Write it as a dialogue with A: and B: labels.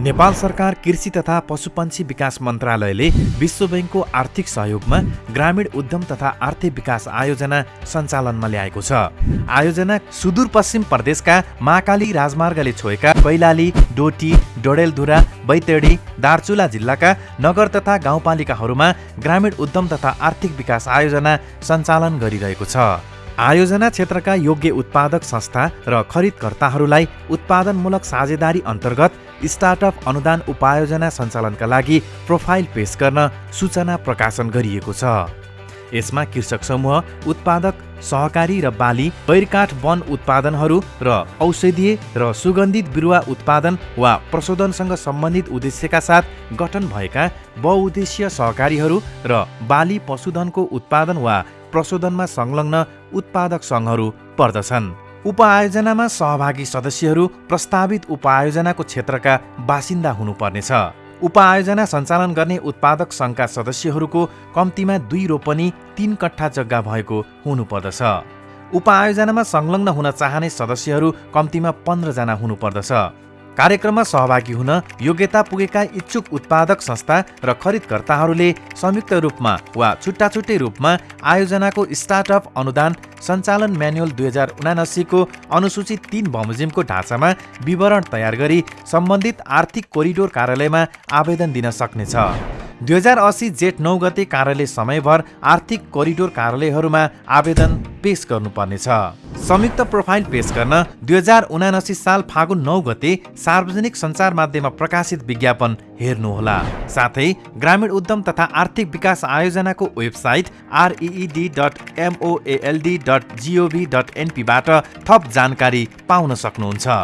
A: नेपाल सरकार कृषि तथा पशुपन्छी विकास मन्त्रालयले विश्व ब्याङ्कको आर्थिक सहयोगमा ग्रामीण उद्यम तथा आर्थिक विकास आयोजना सञ्चालनमा ल्याएको छ। आयोजना सुदूरपश्चिम प्रदेशका महाकाली राजमार्गले छोएका कैलाली डोटी डोडेलधुरा बैतडी दार्चुला जिल्लाका नगर तथा गाउँपालिकाहरूमा ग्रामीण उद्यम तथा आर्थिक विकास आयोजना सञ्चालन गरिरहेको छ। आयोजना क्षेत्रका योग्य उत्पादक संस्था र खरिदकर्ताहरूलाई उत्पादनमूलक साझेदारी अन्तर्गत स्टार्टअप अनुदान उपायोजना सञ्चालनका लागि प्रोफाइल पेश गर्न सूचना प्रकाशन गरिएको छ। यसमा कृषक समूह उत्पादक सहकारी र बाली बैरकाठ वन उत्पादनहरू र औषधीय र सुगन्धित बिरुवा उत्पादन वा प्रशोधनसँग सम्बन्धित उद्देश्यका साथ गठन भएका बहुउद्देश्य सहकारीहरू र बाली पशुधनको उत्पादन वा प्रशोधनमा संलग्न उत्पादक सङ्घहरू पर्दछन्। उपआयोजनामा सहभागी सदस्यहरू प्रस्तावित उपआयोजनाको क्षेत्रका बासिन्दा हुनुपर्नेछ। उपआयोजना सञ्चालन गर्ने उत्पादक सङ्घका सदस्यहरूको कम्तीमा दुई रोपनी तीन कट्ठा जग्गा भएको हुनुपर्दछ। उपआयोजनामा संलग्न हुन चाहने सदस्यहरू कम्तीमा पन्ध्रजना हुनुपर्दछ। कार्यक्रममा सहभागी हुन योग्यता पुगेका इच्छुक उत्पादक संस्था र खरिदकर्ताहरूले संयुक्त रूपमा वा छुट्टा छुट्टै रूपमा आयोजनाको स्टार्टअप अनुदान सञ्चालन म्यानुअल दुई हजार उनासीको अनुसूचित तीन बमोजिमको ढाँचामा विवरण तयार गरी सम्बन्धित आर्थिक कोरिडोर कार्यालयमा आवेदन दिन सक्नेछ। दुई हजार असी जेठ नौ गते कार्यालय समयभर आर्थिक कोरिडोर कार्यालयहरूमा आवेदन पेश गर्नुपर्नेछ। संयुक्त प्रोफाइल पेश गर्न दुई हजार उनासी साल फागुन नौ गते सार्वजनिक सञ्चार माध्यममा प्रकाशित विज्ञापन हेर्नुहोला। साथै ग्रामीण उद्यम तथा आर्थिक विकास आयोजनाको website RED dot MOLD dot GOV dot एनपीबाट थप जानकारी पाउन सक्नुहुन्छ।